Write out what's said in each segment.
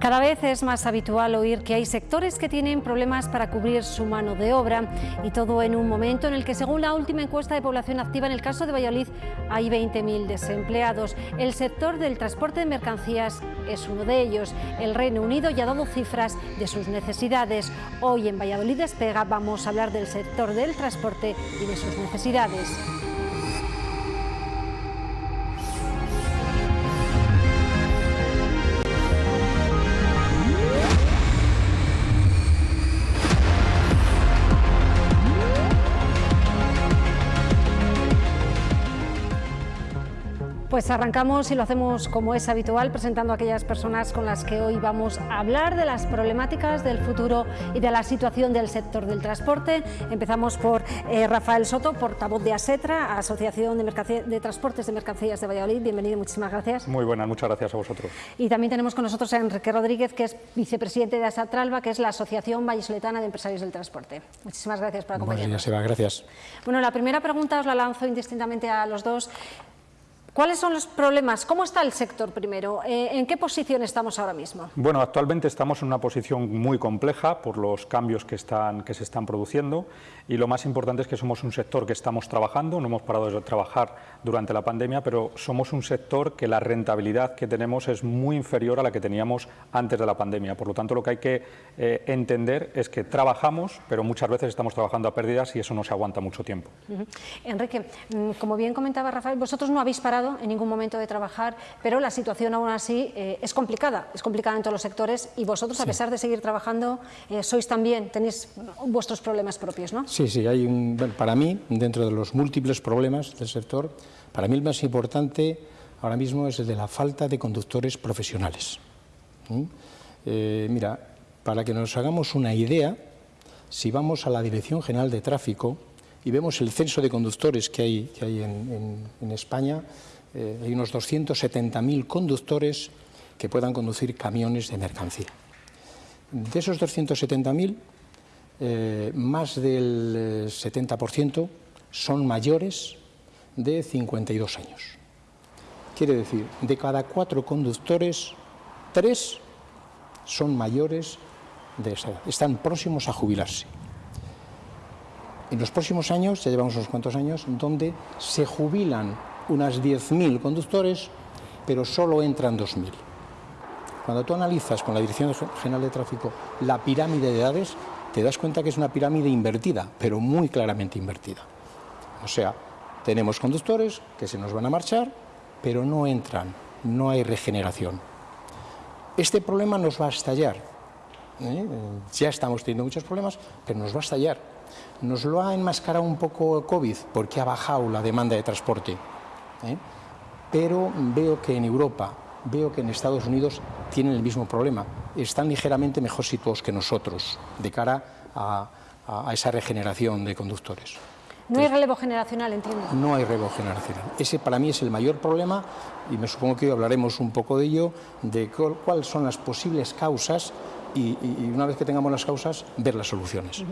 Cada vez es más habitual oír que hay sectores que tienen problemas para cubrir su mano de obra y todo en un momento en el que, según la última encuesta de población activa, en el caso de Valladolid hay 20.000 desempleados. El sector del transporte de mercancías es uno de ellos. El Reino Unido ya ha dado cifras de sus necesidades. Hoy en Valladolid Despega vamos a hablar del sector del transporte y de sus necesidades. Pues arrancamos y lo hacemos como es habitual, presentando a aquellas personas con las que hoy vamos a hablar de las problemáticas del futuro y de la situación del sector del transporte. Empezamos por eh, Rafael Soto, portavoz de ASETRA, Asociación de, de, Transportes de Mercancías de Valladolid. Bienvenido, muchísimas gracias. Muy buenas, muchas gracias a vosotros. Y también tenemos con nosotros a Enrique Rodríguez, que es vicepresidente de ASATRALBA, que es la Asociación Vallisoletana de Empresarios del Transporte. Muchísimas gracias por acompañarnos. Buenos días, Eva, gracias. Bueno, la primera pregunta os la lanzo indistintamente a los dos. ¿Cuáles son los problemas? ¿Cómo está el sector primero? Eh, ¿En qué posición estamos ahora mismo? Bueno, actualmente estamos en una posición muy compleja por los cambios que, están, que se están produciendo y lo más importante es que somos un sector que estamos trabajando, no hemos parado de trabajar durante la pandemia, pero somos un sector que la rentabilidad que tenemos es muy inferior a la que teníamos antes de la pandemia. Por lo tanto, lo que hay que eh, entender es que trabajamos, pero muchas veces estamos trabajando a pérdidas y eso no se aguanta mucho tiempo. Enrique, mm, como bien comentaba Rafael, vosotros no habéis parado en ningún momento de trabajar, pero la situación aún así eh, es complicada, es complicada en todos los sectores y vosotros, a pesar de seguir trabajando, eh, sois también, tenéis vuestros problemas propios, ¿no? Sí, sí, hay un, para mí, dentro de los múltiples problemas del sector, para mí el más importante ahora mismo es el de la falta de conductores profesionales. Eh, mira, para que nos hagamos una idea, si vamos a la Dirección General de Tráfico y vemos el censo de conductores que hay, que hay en, España, eh, hay unos 270.000 conductores que puedan conducir camiones de mercancía. De esos 270.000, eh, más del 70% eh, son mayores de 52 años. Quiere decir, de cada cuatro conductores, tres son mayores de esa edad, están próximos a jubilarse. En los próximos años, ya llevamos unos cuantos años, donde se jubilan unas 10.000 conductores, pero solo entran 2.000. Cuando tú analizas con la Dirección General de Tráfico la pirámide de edades, te das cuenta que es una pirámide invertida, pero muy claramente invertida. O sea, tenemos conductores que se nos van a marchar, pero no entran, no hay regeneración. Este problema nos va a estallar. ¿eh? Ya estamos teniendo muchos problemas, pero nos va a estallar. Nos lo ha enmascarado un poco COVID, porque ha bajado la demanda de transporte. ¿Eh? Pero veo que en Europa, veo que en Estados Unidos tienen el mismo problema. Están ligeramente mejor situados que nosotros de cara a, esa regeneración de conductores. No hay relevo generacional, entiendo. No hay relevo generacional. Ese para mí es el mayor problema y me supongo que hoy hablaremos un poco de ello, de cuáles son las posibles causas y, una vez que tengamos las causas, ver las soluciones.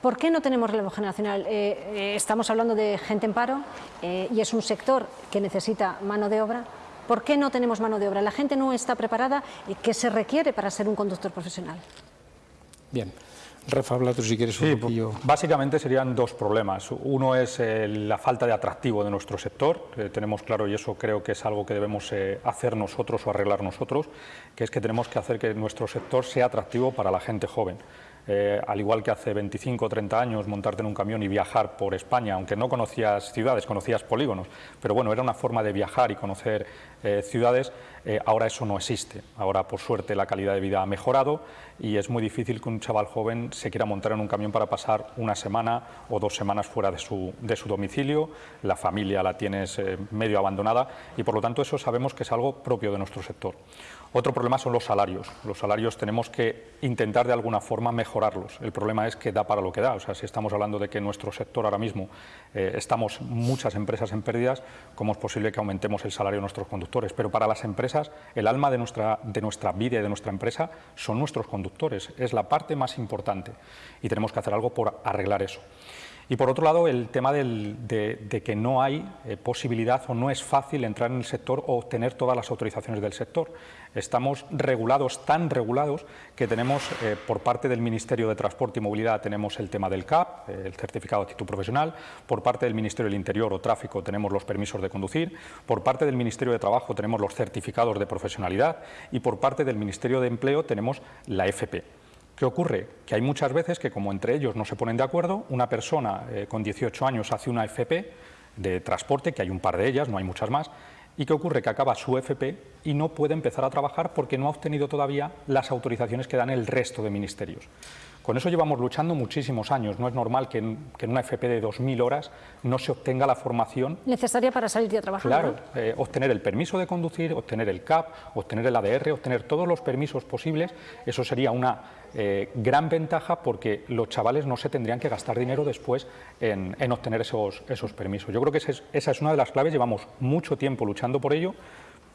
¿Por qué no tenemos relevo generacional? Eh, eh, estamos hablando de gente en paro eh, y es un sector que necesita mano de obra. ¿Por qué no tenemos mano de obra? La gente no está preparada y ¿qué se requiere para ser un conductor profesional? Bien. Rafa, habla tú si quieres un poquillo. Básicamente serían dos problemas. Uno es eh, la falta de atractivo de nuestro sector. tenemos claro, y eso creo que es algo que debemos eh, hacer nosotros o arreglar nosotros, que es que tenemos que hacer que nuestro sector sea atractivo para la gente joven. Eh, al igual que hace 25 o 30 años montarte en un camión y viajar por España, aunque no conocías ciudades, conocías polígonos, pero bueno, era una forma de viajar y conocer eh, ciudades, eh, ahora eso no existe. Ahora, por suerte, la calidad de vida ha mejorado y es muy difícil que un chaval joven se quiera montar en un camión para pasar una semana o dos semanas fuera de su, de su domicilio, la familia la tienes medio abandonada y por lo tanto eso sabemos que es algo propio de nuestro sector. Otro problema son los salarios. Los salarios tenemos que intentar de alguna forma mejorarlos. El problema es que da para lo que da. O sea, si estamos hablando de que en nuestro sector ahora mismo eh, estamos muchas empresas en pérdidas, ¿cómo es posible que aumentemos el salario de nuestros conductores? Pero para las empresas, el alma de nuestra, de nuestra vida y de nuestra empresa son nuestros conductores. Es la parte más importante y tenemos que hacer algo por arreglar eso. Y por otro lado, el tema de, que no hay eh, posibilidad o no es fácil entrar en el sector o obtener todas las autorizaciones del sector. Estamos regulados, tan regulados, que tenemos eh, por parte del Ministerio de Transporte y Movilidad tenemos el tema del CAP, el certificado de actitud profesional, por parte del Ministerio del Interior o Tráfico tenemos los permisos de conducir, por parte del Ministerio de Trabajo tenemos los certificados de profesionalidad y por parte del Ministerio de Empleo tenemos la FP. ¿Qué ocurre? Que hay muchas veces que como entre ellos no se ponen de acuerdo, una persona eh, con 18 años hace una FP de transporte, que hay un par de ellas, no hay muchas más, ¿Y qué ocurre? Que acaba su FP y no puede empezar a trabajar porque no ha obtenido todavía las autorizaciones que dan el resto de ministerios. Con eso llevamos luchando muchísimos años. No es normal que en, una FP de 2.000 horas no se obtenga la formación... Necesaria para salir a trabajar. Claro, eh, obtener el permiso de conducir, obtener el CAP, obtener el ADR, obtener todos los permisos posibles. Eso sería una eh, gran ventaja porque los chavales no se tendrían que gastar dinero después en, obtener esos, esos permisos. Yo creo que esa es una de las claves. Llevamos mucho tiempo luchando por ello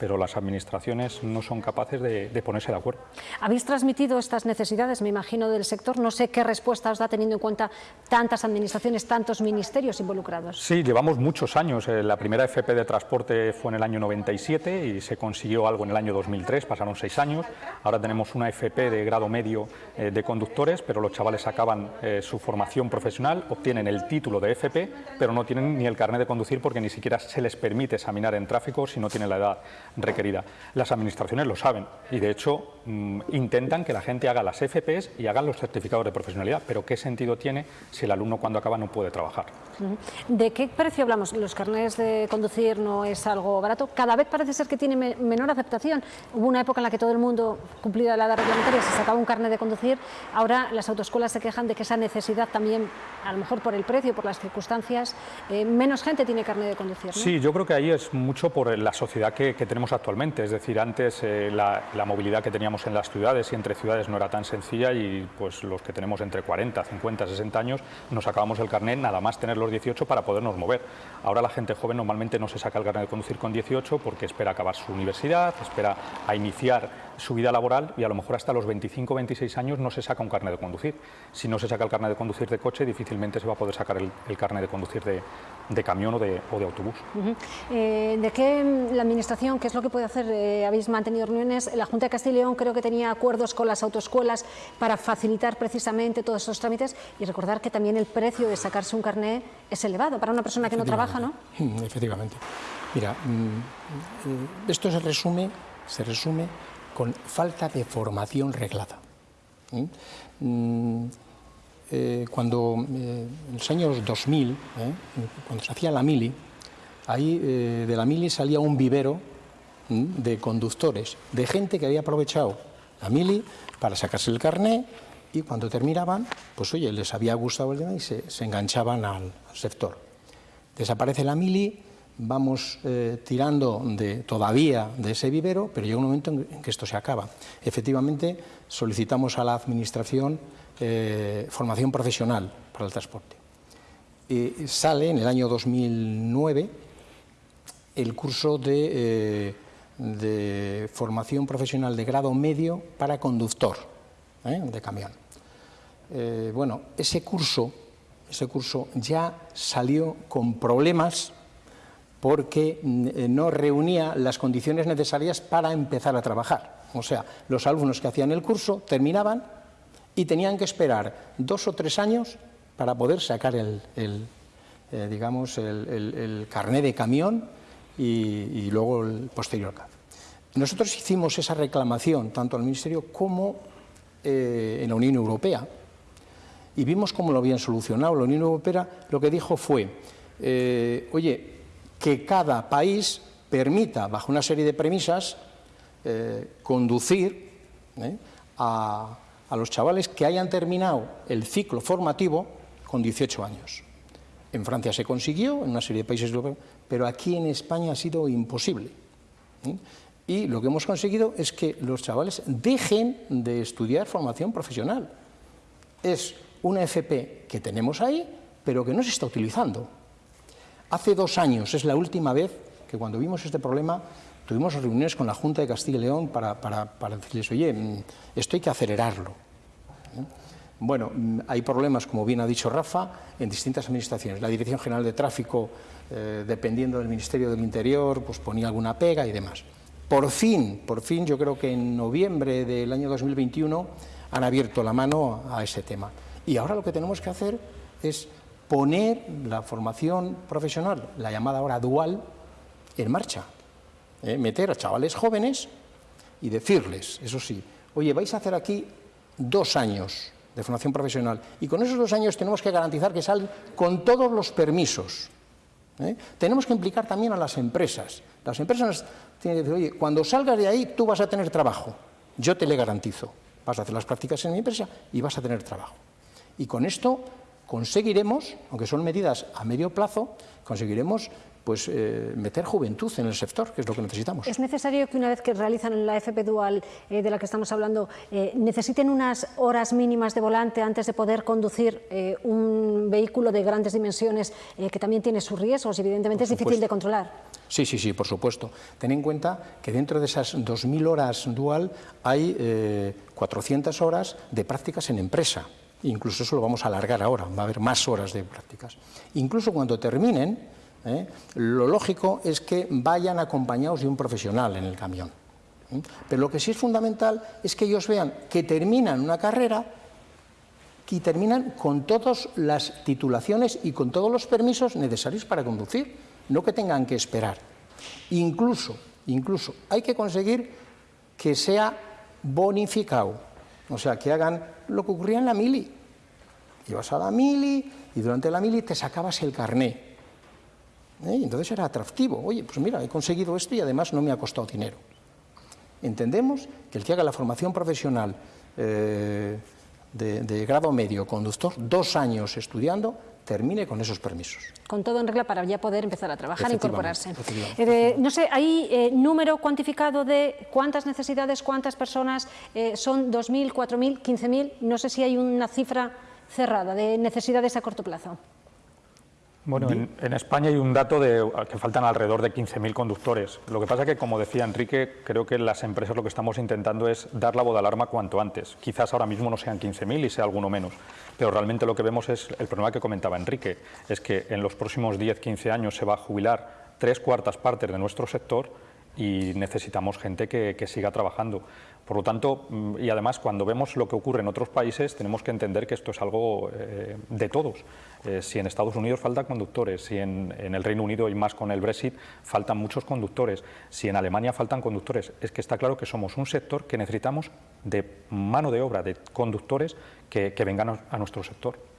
pero las administraciones no son capaces de, ponerse de acuerdo. Habéis transmitido estas necesidades, me imagino, del sector. No sé qué respuesta os da teniendo en cuenta tantas administraciones, tantos ministerios involucrados. Sí, llevamos muchos años. Eh, la primera FP de transporte fue en el año 97 y se consiguió algo en el año 2003, pasaron seis años. Ahora tenemos una FP de grado medio eh, de conductores, pero los chavales acaban eh, su formación profesional, obtienen el título de FP, pero no tienen ni el carnet de conducir porque ni siquiera se les permite examinar en tráfico si no tienen la edad requerida. Las administraciones lo saben y de hecho mm, intentan que la gente haga las FPs y hagan los certificados de profesionalidad, pero ¿qué sentido tiene si el alumno cuando acaba no puede trabajar? ¿De qué precio hablamos? Los carnets de conducir no es algo barato, cada vez parece ser que tiene menor aceptación. Hubo una época en la que todo el mundo, cumplida la edad reglamentaria, se sacaba un carnet de conducir, ahora las autoescuelas se quejan de que esa necesidad también, a lo mejor por el precio, por las circunstancias, eh, menos gente tiene carnet de conducir. Sí, yo creo que ahí es mucho por la sociedad que, que tenemos actualmente. Es decir, antes eh, la, movilidad que teníamos en las ciudades y entre ciudades no era tan sencilla y pues los que tenemos entre 40, 50, 60 años nos sacábamos el carnet nada más tener los 18 para podernos mover. Ahora la gente joven normalmente no se saca el carnet de conducir con 18 porque espera acabar su universidad, espera a iniciar su vida laboral y a lo mejor hasta los 25 26 años no se saca un carnet de conducir. Si no se saca el carnet de conducir de coche, difícilmente se va a poder sacar el, carnet de conducir de, camión o de, autobús. Eh, ¿De qué la Administración, qué es lo que puede hacer? Eh, habéis mantenido reuniones. La Junta de Castilla y León creo que tenía acuerdos con las autoescuelas para facilitar precisamente todos esos trámites y recordar que también el precio de sacarse un carnet es elevado para una persona que no trabaja, ¿no? Efectivamente. Mira, mm, mm, esto se resume, se resume con falta de formación reglada. Mm, eh, cuando eh, en los años 2000, ¿eh? cuando se hacía la mili, ahí de la mili salía un vivero de conductores, de gente que había aprovechado la mili para sacarse el carné y cuando terminaban, pues oye, les había gustado el tema y se, enganchaban al sector. Desaparece la mili, vamos eh, tirando de, todavía de ese vivero, pero llega un momento en que esto se acaba. Efectivamente, solicitamos a la Administración eh, formación profesional para el transporte. sale en el año 2009 el curso de, eh, formación profesional de grado medio para conductor de camión. bueno, ese curso, ese curso ya salió con problemas porque mm, eh, no reunía las condiciones necesarias para empezar a trabajar. O sea, los alumnos que hacían el curso terminaban y tenían que esperar dos o tres años para poder sacar el, eh, digamos, el, carné de camión y, luego el posterior CAF. Nosotros hicimos esa reclamación tanto al Ministerio como eh, en la Unión Europea y vimos cómo lo habían solucionado. La Unión Europea lo que dijo fue, oye, que cada país permita, bajo una serie de premisas, eh, conducir eh, a, los chavales que hayan terminado el ciclo formativo con 18 años. En Francia se consiguió, en una serie de países europeos, pero aquí en España ha sido imposible. ¿eh? Y lo que hemos conseguido es que los chavales dejen de estudiar formación profesional. Es una FP que tenemos ahí, pero que no se está utilizando. Hace dos años, es la última vez que cuando vimos este problema tuvimos reuniones con la Junta de Castilla y León para, decirles, oye, mm, esto hay que acelerarlo. Bueno, mm, hay problemas, como bien ha dicho Rafa, en distintas administraciones. La Dirección General de Tráfico, eh, dependiendo del Ministerio del Interior, pues ponía alguna pega y demás. Por fin, por fin, yo creo que en noviembre del año 2021 han abierto la mano a ese tema. Y ahora lo que tenemos que hacer es poner la formación profesional, la llamada ahora dual, en marcha. ¿eh? Meter a chavales jóvenes y decirles, eso sí, oye, vais a hacer aquí dos años de formación profesional y con esos dos años tenemos que garantizar que salen con todos los permisos. ¿eh? Tenemos que implicar también a las empresas. Las empresas tienen que decir, oye, cuando salgas de ahí tú vas a tener trabajo, yo te le garantizo. Vas a hacer las prácticas en mi empresa y vas a tener trabajo. Y con esto conseguiremos, aunque son medidas a medio plazo, conseguiremos pues, eh, meter juventud en el sector, que es lo que necesitamos. ¿Es necesario que una vez que realizan la FP Dual eh, de la que estamos hablando, eh, necesiten unas horas mínimas de volante antes de poder conducir un vehículo de grandes dimensiones que también tiene sus riesgos y evidentemente es difícil de controlar? Sí, sí, sí, por supuesto. Ten en cuenta que dentro de esas 2.000 horas dual hay 400 horas de prácticas en empresa. Incluso eso lo vamos a alargar ahora, va a haber más horas de prácticas. Incluso cuando terminen, ¿eh? lo lógico es que vayan acompañados de un profesional en el camión. ¿eh? Pero lo que sí es fundamental es que ellos vean que terminan una carrera y terminan con todas las titulaciones y con todos los permisos necesarios para conducir, no que tengan que esperar. Incluso, incluso hay que conseguir que sea bonificado, o sea, que hagan lo que ocurría en la mili. Ibas a la mili y durante la mili te sacabas el carné. ¿eh? entonces era atractivo. Oye, pues mira, he conseguido esto y además no me ha costado dinero. Entendemos que el que haga la formación profesional eh, de, grado medio conductor, dos años estudiando, termine con esos permisos. Con todo en regla para ya poder empezar a trabajar e incorporarse. Eh, no sé, ¿hay número cuantificado de cuántas necesidades, cuántas personas son 2.000, 4.000, 15.000? No sé si hay una cifra cerrada de necesidades a corto plazo. Bueno, en, España hay un dato de que faltan alrededor de 15.000 conductores. Lo que pasa es que, como decía Enrique, creo que las empresas lo que estamos intentando es dar la boda alarma cuanto antes. Quizás ahora mismo no sean 15.000 y sea alguno menos, pero realmente lo que vemos es el problema que comentaba Enrique, es que en los próximos 10-15 años se va a jubilar tres cuartas partes de nuestro sector y necesitamos gente que, siga trabajando. Por lo tanto, mm, y además cuando vemos lo que ocurre en otros países, tenemos que entender que esto es algo eh, de todos. Eh, si en Estados Unidos faltan conductores, si en, el Reino Unido y más con el Brexit faltan muchos conductores, si en Alemania faltan conductores, es que está claro que somos un sector que necesitamos de mano de obra, de conductores que vengan a nuestro sector.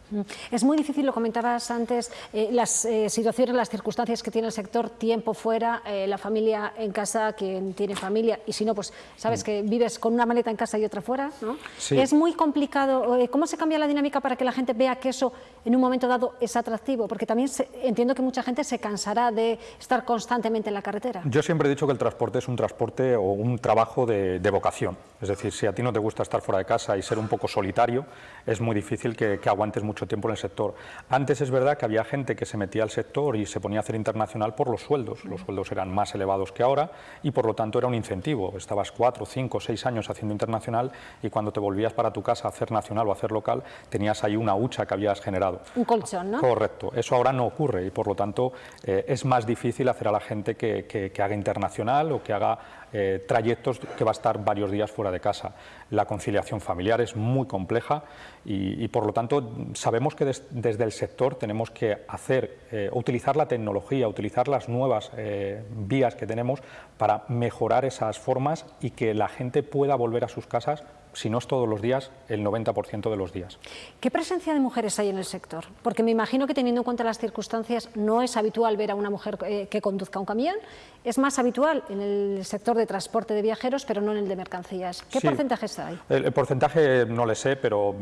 Es muy difícil, lo comentabas antes, eh, las eh, situaciones, las circunstancias que tiene el sector, tiempo fuera, eh, la familia en casa, quien tiene familia, y si no, pues sabes mm. que vives con una maleta en casa y otra fuera, ¿no? Es muy complicado. ¿Cómo se cambia la dinámica para que la gente vea que eso en un momento dado es atractivo? Porque también entiendo que mucha gente se cansará de estar constantemente en la carretera. Yo siempre he dicho que el transporte es un transporte o un trabajo de, vocación. Es decir, si a ti no te gusta estar fuera de casa y ser un poco solitario, es muy difícil que aguantes mucho tiempo en el sector. Antes es verdad que había gente que se metía al sector y se ponía a hacer internacional por los sueldos. Los sueldos eran más elevados que ahora y por lo tanto era un incentivo. Estabas cuatro, cinco, seis años haciendo internacional y cuando te volvías para tu casa a hacer nacional o a hacer local tenías ahí una hucha que habías generado. Un colchón, ¿no? Correcto. Eso ahora no ocurre y por lo tanto eh, es más difícil hacer a la gente que, que haga internacional o que haga eh, trayectos que va a estar varios días fuera de casa. La conciliación familiar es muy compleja y, por lo tanto sabemos que desde el sector tenemos que hacer, eh, utilizar la tecnología, utilizar las nuevas eh, vías que tenemos para mejorar esas formas y que la gente pueda volver a sus casas si no es todos los días, el 90% de los días. ¿Qué presencia de mujeres hay en el sector? Porque me imagino que teniendo en cuenta las circunstancias no es habitual ver a una mujer eh, que conduzca un camión, es más habitual en el sector de transporte de viajeros, pero no en el de mercancías. ¿Qué porcentaje está ahí? El, porcentaje no le sé, pero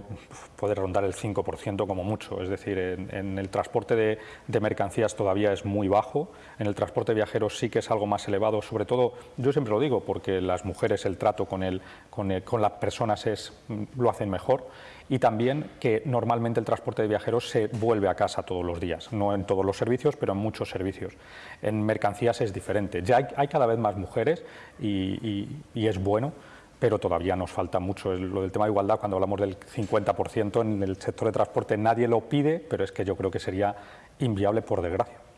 puede rondar el 5% como mucho. Es decir, en, el transporte de, de, mercancías todavía es muy bajo, en el transporte de viajeros sí que es algo más elevado, sobre todo, yo siempre lo digo, porque las mujeres, el trato con, el, con, el, con la persona es, lo hacen mejor y también que normalmente el transporte de viajeros se vuelve a casa todos los días, no en todos los servicios, pero en muchos servicios. En mercancías es diferente. Ya hay, cada vez más mujeres y, es bueno, pero todavía nos falta mucho. Lo del tema de igualdad, cuando hablamos del 50% en el sector de transporte, nadie lo pide, pero es que yo creo que sería inviable por desgracia.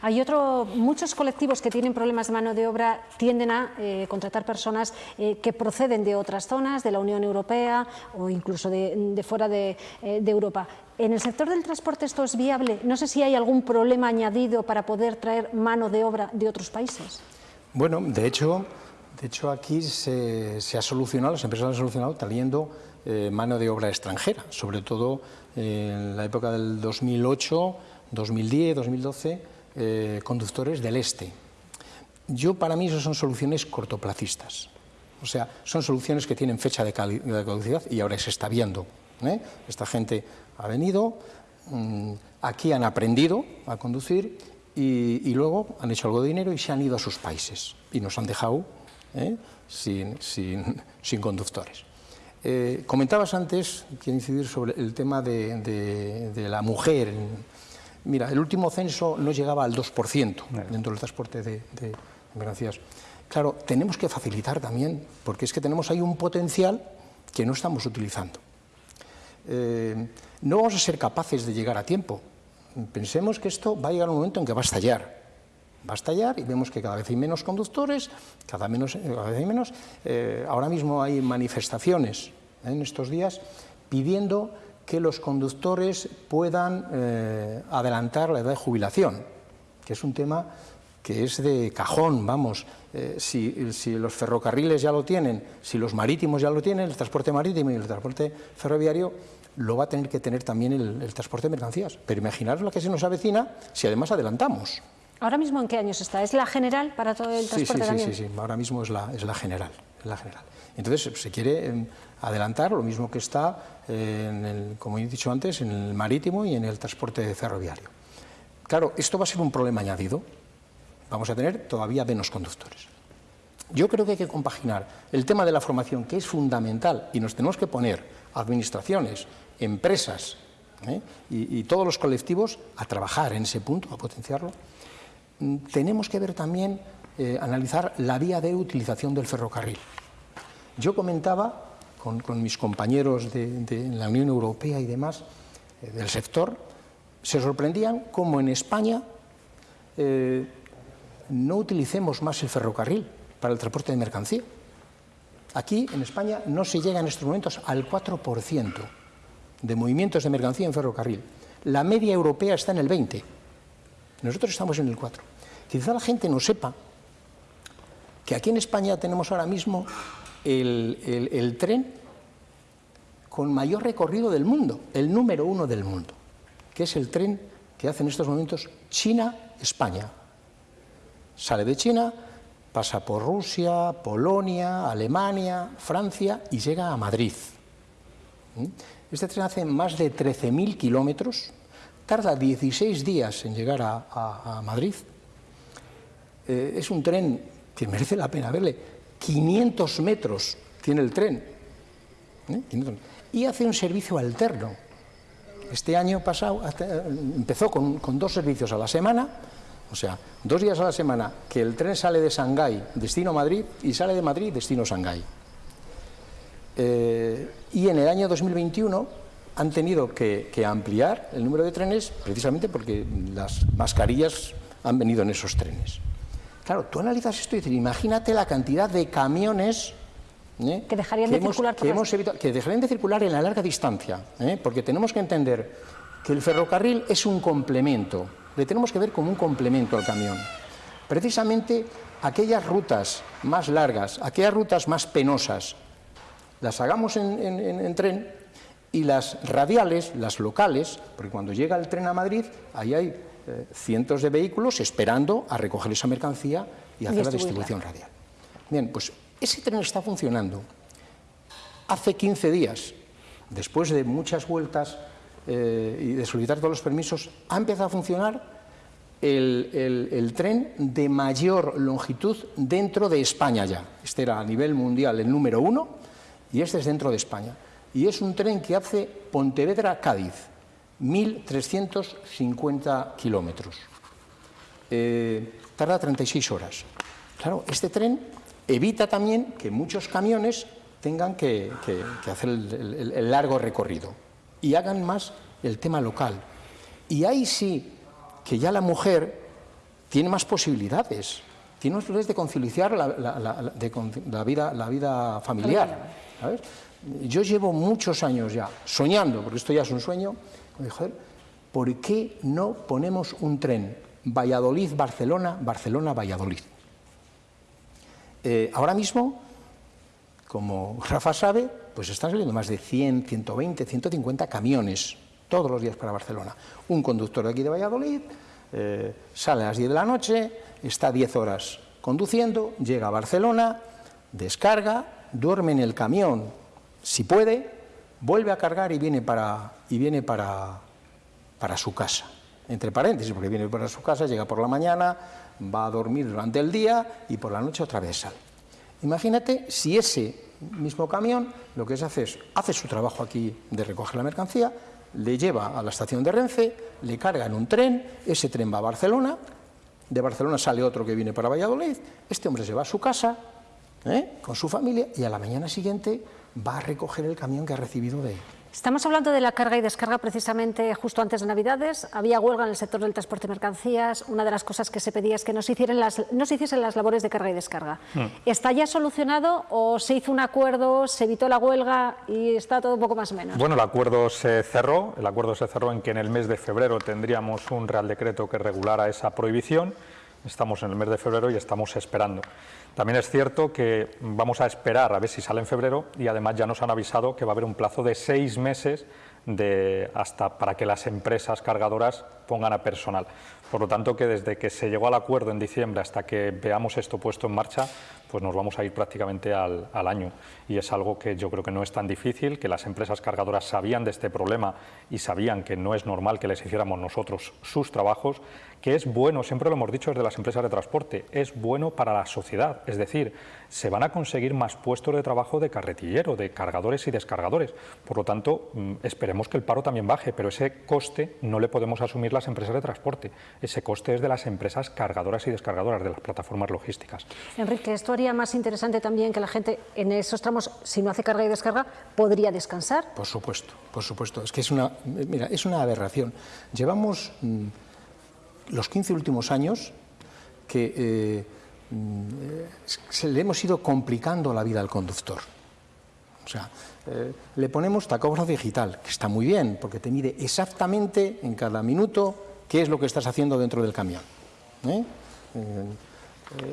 Hay otro, muchos colectivos que tienen problemas de mano de obra tienden a eh, contratar personas eh, que proceden de otras zonas, de la Unión Europea o incluso de, fuera de, eh, de, Europa. ¿En el sector del transporte esto es viable? No sé si hay algún problema añadido para poder traer mano de obra de otros países. Bueno, de hecho, de hecho aquí se, ha solucionado, las empresas han solucionado trayendo mano de obra extranjera, sobre todo en la época del 2008 2010, 2012, eh, conductores del este. Yo, para mí, eso son soluciones cortoplacistas. O sea, son soluciones que tienen fecha de, caducidad y ahora se está viendo. ¿eh? Esta gente ha venido, mm, aquí han aprendido a conducir y, luego han hecho algo de dinero y se han ido a sus países y nos han dejado ¿eh? sin, conductores. comentabas antes, quiero incidir sobre el tema de, de la mujer Mira, el último censo no llegaba al 2% dentro del transporte de, mercancías. Claro, tenemos que facilitar también, porque es que tenemos ahí un potencial que no estamos utilizando. Eh, no vamos a ser capaces de llegar a tiempo. Pensemos que esto va a llegar un momento en que va a estallar. Va a estallar y vemos que cada vez hay menos conductores, cada, vez hay menos. Eh, ahora mismo hay manifestaciones en estos días pidiendo que los conductores puedan eh, adelantar la edad de jubilación, que es un tema que es de cajón, vamos, eh, si, los ferrocarriles ya lo tienen, si los marítimos ya lo tienen, el transporte marítimo y el transporte ferroviario, lo va a tener que tener también el, transporte de mercancías. Pero imaginaros lo que se nos avecina si además adelantamos. ¿Ahora mismo en qué años está? ¿Es la general para todo el transporte sí, sí, Sí, sí, sí, ahora mismo es la, es la general. La general. Entonces, se quiere em, adelantar lo mismo que está, en como he dicho antes, en el marítimo y en el transporte ferroviario. Claro, esto va a ser un problema añadido. Vamos a tener todavía menos conductores. Yo creo que hay que compaginar el tema de la formación, que es fundamental, y nos tenemos que poner administraciones, empresas ¿eh? y, todos los colectivos a trabajar en ese punto, a potenciarlo. Mm, tenemos que ver también, eh, analizar la vía de utilización del ferrocarril. Yo comentaba con, mis compañeros de, la Unión Europea y demás, eh, del sector, se sorprendían cómo en España eh, no utilicemos más el ferrocarril para el transporte de mercancía. Aquí, en España, no se llega en estos momentos al 4% de movimientos de mercancía en ferrocarril. La media europea está en el 20%. Nosotros estamos en el 4%. Quizá la gente no sepa que aquí en España tenemos ahora mismo el, tren con mayor recorrido del mundo, el número uno del mundo, que es el tren que hace en estos momentos China-España. Sale de China, pasa por Rusia, Polonia, Alemania, Francia y llega a Madrid. ¿Mm? Este tren hace más de 13.000 kilómetros, tarda 16 días en llegar a, Madrid. Eh, es un tren que merece la pena verle. 500 metros tiene el tren. ¿eh? Y hace un servicio alterno. Este año pasado empezó con, dos servicios a la semana, o sea, dos días a la semana que el tren sale de Shanghái, destino Madrid, y sale de Madrid, destino Shanghái. Eh, y en el año 2021 han tenido que, que, ampliar el número de trenes precisamente porque las mascarillas han venido en esos trenes. Claro, tú analizas esto y dices, imagínate la cantidad de camiones ¿eh? que dejarían de circular que, que dejarían de circular en la larga distancia, ¿eh? porque tenemos que entender que el ferrocarril es un complemento, le tenemos que ver como un complemento al camión. Precisamente aquellas rutas más largas, aquellas rutas más penosas, las hagamos en, tren y las radiales, las locales, porque cuando llega el tren a Madrid, ahí hay eh, cientos de vehículos esperando a recoger esa mercancía y hacer la distribución radial. Bien, pues ese tren está funcionando. Hace 15 días, después de muchas vueltas eh, y de solicitar todos los permisos, ha empezado a funcionar el, tren de mayor longitud dentro de España ya. Este era a nivel mundial el número uno y este es dentro de España. Y es un tren que hace Pontevedra-Cádiz. 1.350 kilómetros. Eh, tarda 36 horas. Claro, este tren evita también que muchos camiones tengan que, hacer el, largo recorrido y hagan más el tema local. Y ahí sí que ya la mujer tiene más posibilidades, tiene más posibilidades de conciliar la, vida, la vida familiar. Yo llevo muchos años ya soñando, porque esto ya es un sueño, ¿por qué no ponemos un tren Valladolid-Barcelona, Barcelona-Valladolid? Eh, ahora mismo, como Rafa sabe, pues están saliendo más de 100, 120, 150 camiones todos los días para Barcelona. Un conductor de aquí de Valladolid eh, sale a las 10 de la noche, está 10 horas conduciendo, llega a Barcelona, descarga, duerme en el camión, si puede, vuelve a cargar y viene para, y viene para, para su casa. Entre paréntesis, porque viene para su casa, llega por la mañana, va a dormir durante el día y por la noche otra vez sale. Imagínate si ese mismo camión lo que se hace es, hace su trabajo aquí de recoger la mercancía, le lleva a la estación de Renfe, le carga en un tren, ese tren va a Barcelona, de Barcelona sale otro que viene para Valladolid, este hombre se va a su casa ¿eh? con su familia y a la mañana siguiente va a recoger el camión que ha recibido de él. Estamos hablando de la carga y descarga precisamente justo antes de Navidades. Había huelga en el sector del transporte de mercancías. Una de las cosas que se pedía es que no se, hicieran las, no se hiciesen las labores de carga y descarga. Hmm. ¿Está ya solucionado o se hizo un acuerdo, se evitó la huelga y está todo un poco más o menos? Bueno, el acuerdo se cerró. El acuerdo se cerró en que en el mes de febrero tendríamos un Real Decreto que regulara esa prohibición. Estamos en el mes de febrero y estamos esperando. También es cierto que vamos a esperar a ver si sale en febrero y además ya nos han avisado que va a haber un plazo de seis meses de, hasta para que las empresas cargadoras pongan a personal. Por lo tanto, que desde que se llegó al acuerdo en diciembre hasta que veamos esto puesto en marcha, pues nos vamos a ir prácticamente al, al, año. Y es algo que yo creo que no es tan difícil, que las empresas cargadoras sabían de este problema y sabían que no es normal que les hiciéramos nosotros sus trabajos, que es bueno, siempre lo hemos dicho desde las empresas de transporte, es bueno para la sociedad, es decir, se van a conseguir más puestos de trabajo de carretillero, de cargadores y descargadores. Por lo tanto, mm, esperemos que el paro también baje, pero ese coste no le podemos asumir las empresas de transporte, ese coste es de las empresas cargadoras y descargadoras, de las plataformas logísticas. Enrique, esto haría más interesante también que la gente en esos tramos, si no hace carga y descarga, podría descansar. Por supuesto, por supuesto, es que es una, mira, es una aberración. Llevamos... Mm, los 15 últimos años que eh, mm, le hemos ido complicando la vida al conductor. O sea, eh, le ponemos tacógrafo digital, que está muy bien, porque te mide exactamente en cada minuto qué es lo que estás haciendo dentro del camión. ¿eh?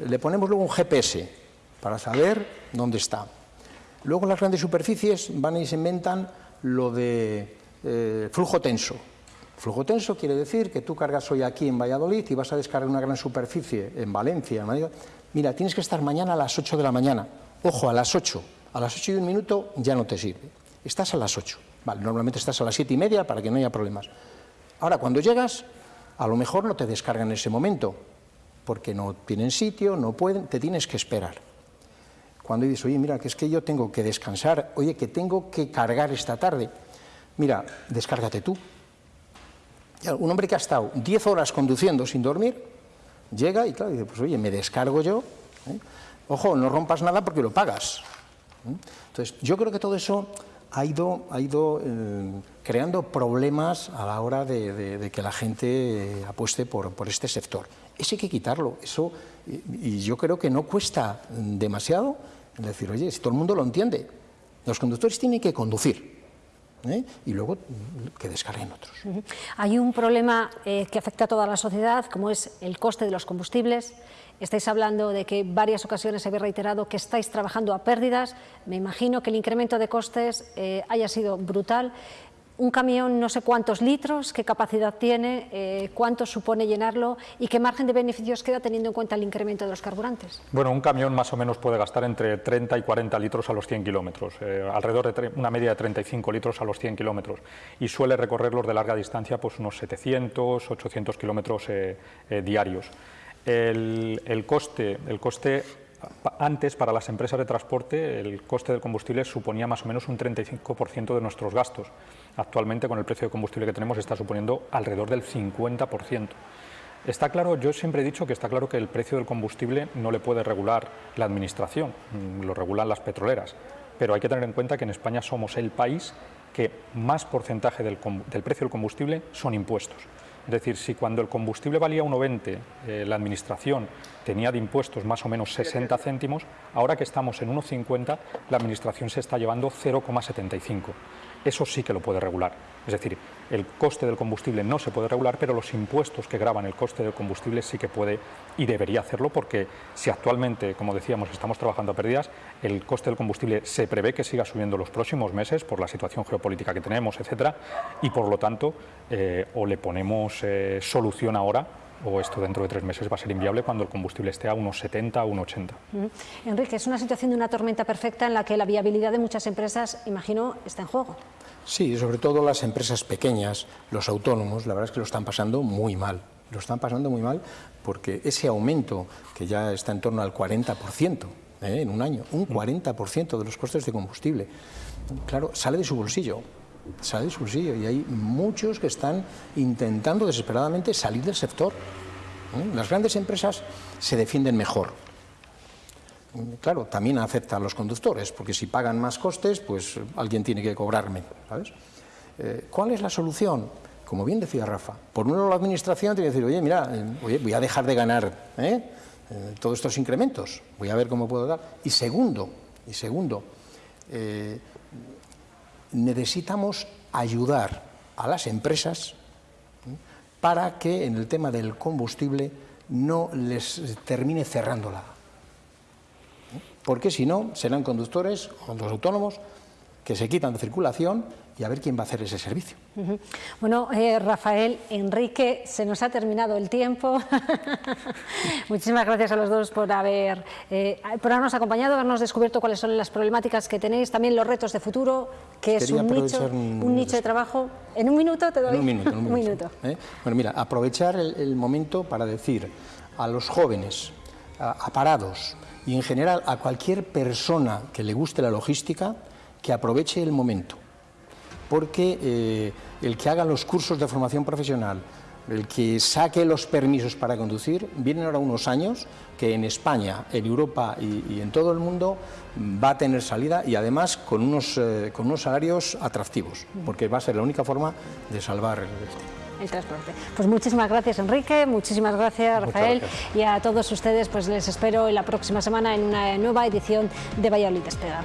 Le ponemos luego un GPS para saber dónde está. Luego las grandes superficies van y se inventan lo de flujo tenso, Flujo tenso quiere decir que tú cargas hoy aquí en Valladolid y vas a descargar una gran superficie en Valencia. Mira, tienes que estar mañana a las 8 de la mañana. Ojo, a las 8. A las 8 y un minuto ya no te sirve. Estás a las 8. Vale, normalmente estás a las 7 y media para que no haya problemas. Ahora, cuando llegas, a lo mejor no te descargan en ese momento, porque no tienen sitio, no pueden, te tienes que esperar. Cuando dices, oye, mira, que es que yo tengo que descansar, oye, que tengo que cargar esta tarde, mira, descárgate tú, un hombre que ha estado 10 horas conduciendo sin dormir, llega y claro, dice, pues oye, me descargo yo, ¿eh? ojo, no rompas nada porque lo pagas. ¿eh? Entonces, yo creo que todo eso ha ido, ha ido eh, creando problemas a la hora de, que la gente apueste por, este sector. Eso hay que quitarlo, eso, y, yo creo que no cuesta demasiado decir, oye, si todo el mundo lo entiende, los conductores tienen que conducir, ¿eh? y luego que descarguen otros. Hay un problema eh, que afecta a toda la sociedad, como es el coste de los combustibles. Estáis hablando de que varias ocasiones habéis reiterado que estáis trabajando a pérdidas. Me imagino que el incremento de costes eh, haya sido brutal un camión no sé cuántos litros, qué capacidad tiene, eh, cuánto supone llenarlo y qué margen de beneficios queda teniendo en cuenta el incremento de los carburantes. Bueno, un camión más o menos puede gastar entre 30 y 40 litros a los 100 kilómetros, eh, alrededor de una media de 35 litros a los 100 kilómetros y suele recorrerlos de larga distancia pues unos 700, 800 kilómetros eh, diarios. El, el, coste, el coste antes, para las empresas de transporte, el coste del combustible suponía más o menos un 35% de nuestros gastos. Actualmente, con el precio de combustible que tenemos, está suponiendo alrededor del 50%. Está claro, yo siempre he dicho que está claro que el precio del combustible no le puede regular la Administración, mm, lo regulan las petroleras. pero hay que tener en cuenta que en España somos el país que más porcentaje del, del precio del combustible son impuestos. Es decir, si cuando el combustible valía 1,20 eh, la Administración tenía de impuestos más o menos 60 céntimos, ahora que estamos en 1,50 la Administración se está llevando 0,75 eso sí que lo puede regular. Es decir, el coste del combustible no se puede regular, pero los impuestos que graban el coste del combustible sí que puede y debería hacerlo, porque si actualmente, como decíamos, estamos trabajando a pérdidas, el coste del combustible se prevé que siga subiendo los próximos meses por la situación geopolítica que tenemos, etcétera, y por lo tanto, eh, o le ponemos eh, solución ahora o esto dentro de tres meses va a ser inviable cuando el combustible esté a unos 70 o unos 80. Enrique, es una situación de una tormenta perfecta en la que la viabilidad de muchas empresas, imagino, está en juego. Sí, sobre todo las empresas pequeñas, los autónomos, la verdad es que lo están pasando muy mal. Lo están pasando muy mal porque ese aumento, que ya está en torno al 40% ¿eh? en un año, un 40% de los costes de combustible, claro, sale de su bolsillo sale de su bolsillo y hay muchos que están intentando desesperadamente salir del sector. ¿eh? Las grandes empresas se defienden mejor. Claro, también aceptan los conductores, porque si pagan más costes, pues alguien tiene que cobrarme. ¿sabes? Eh, ¿Cuál es la solución? Como bien decía Rafa, por un lado la administración tiene que decir, oye, mira, eh, voy a dejar de ganar todos estos incrementos, voy a ver cómo puedo dar. Y segundo, y segundo necesitamos ayudar a las empresas para que en el tema del combustible no les termine cerrándola. Porque si no, serán conductores, los autónomos, que se quitan de circulación y a ver quién va a hacer ese servicio. Bueno, eh, Rafael, Enrique, se nos ha terminado el tiempo. Muchísimas gracias a los dos por, haber, eh, por habernos acompañado, habernos descubierto cuáles son las problemáticas que tenéis, también los retos de futuro, que es un nicho, un nicho de trabajo. ¿En un minuto te doy? un minuto. un minuto. ¿eh? Bueno, mira, aprovechar el, momento para decir a los jóvenes, a parados. Y en general a cualquier persona que le guste la logística, que aproveche el momento. Porque eh, el que haga los cursos de formación profesional, el que saque los permisos para conducir, vienen ahora unos años que en España, en Europa y, en todo el mundo va a tener salida y además con unos, eh, con unos salarios atractivos, porque va a ser la única forma de salvar el el transporte. Pues muchísimas gracias Enrique, muchísimas gracias Rafael y a todos ustedes pues les espero en la próxima semana en una nueva edición de Valladolid Despega.